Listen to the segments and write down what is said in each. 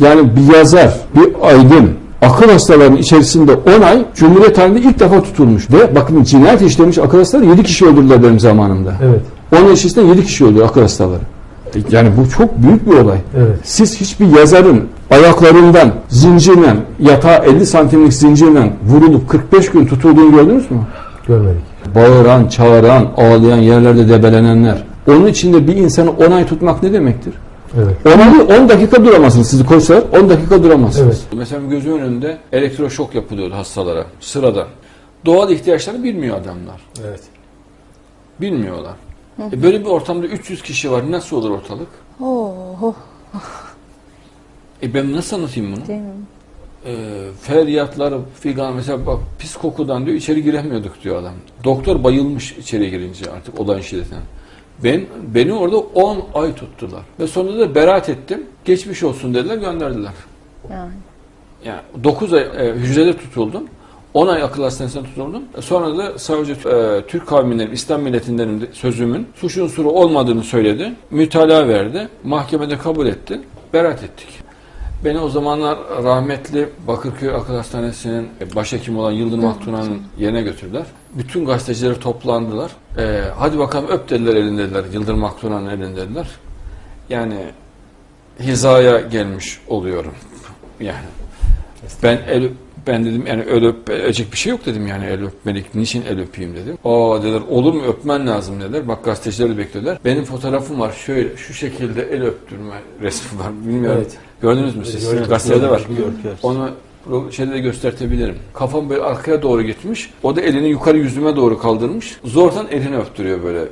Yani bir yazar, bir aydın, akıl hastalarının içerisinde 10 ay Cumhuriyet tarihinde ilk defa tutulmuş. Ve bakın cinayet işlemiş akıl hastaları 7 kişi öldürdüler benim zamanımda. Evet. 10 yıl içerisinde 7 kişi öldü akıl hastaları. E, Yani bu çok büyük bir olay. Evet. Siz hiçbir yazarın ayaklarından zincirle, yatağa 50 santimlik zincirle vurulup 45 gün tutulduğunu gördünüz mü? Görmedik. Bağıran, çağıran, ağlayan, yerlerde debelenenler. Onun içinde bir insanı 10 ay tutmak ne demektir? Evet. 10 ay 10 dakika duramazsınız sizi koysalar 10 dakika duramazsınız. Evet. Mesela gözümün önünde elektroşok yapılıyordu hastalara sıradan. Doğal ihtiyaçlarını bilmiyor adamlar. Evet. Bilmiyorlar. E böyle bir ortamda 300 kişi var. Nasıl olur ortalık? Oh, E ben nasıl anlatayım bunu? değil mi? E, feryatlar figan mesela bak pis kokudan diyor içeri giremiyorduk diyor adam. Doktor bayılmış içeri girince artık olayın şiddetinden. Ben beni orada 10 ay tuttular. Ve sonunda da beraat ettim. Geçmiş olsun dediler gönderdiler. Yani. Yani 9 ay e, hücrede tutuldum. 10 ay akıl hastanesinde tutuldum. E, Sonra da savcı e, Türk kavminden, İslam milletindenim de- sözümün suç unsuru olmadığını söyledi. Mütalaa verdi. Mahkemede kabul etti. Beraat ettik. Beni o zamanlar rahmetli Bakırköy Akıl Hastanesi'nin başhekimi olan Yıldırım Aktuna'nın yerine götürdüler. Bütün gazetecileri toplandılar. E, hadi bakalım öp dediler elin dediler. Yıldırım Aktuna'nın elin dediler. Yani hizaya gelmiş oluyorum. Yani ben el ben dedim yani el öpecek bir şey yok dedim yani el öpmelik. Niçin el öpeyim dedim. Aa dediler olur mu öpmen lazım dediler. Bak gazeteciler de beklediler. Benim fotoğrafım var şöyle şu şekilde el öptürme resmi var. Bilmiyorum. Evet. Gördünüz mü siz? Gördük, Gazetede var. gördük. Onu şeyde de göstertebilirim. Kafam böyle arkaya doğru gitmiş. O da elini yukarı yüzüme doğru kaldırmış. Zordan elini öptürüyor böyle.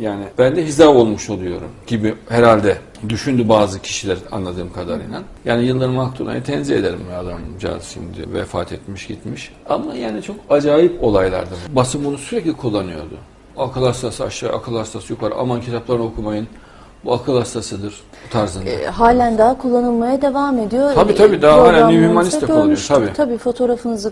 Yani ben de hiza olmuş oluyorum gibi herhalde düşündü bazı kişiler anladığım kadarıyla. Yani Yıldırım Aktuna'yı tenzih ederim adamcağız şimdi vefat etmiş gitmiş. Ama yani çok acayip olaylardı. Basın bunu sürekli kullanıyordu. Akıl hastası aşağı, akıl hastası yukarı. Aman kitaplarını okumayın. Bu akıl hastasıdır tarzında. E, halen daha kullanılmaya devam ediyor. Tabii, E, tabii, daha halen programlarımızda New Humanist de kullanıyor, tabii. Tabii fotoğrafınızı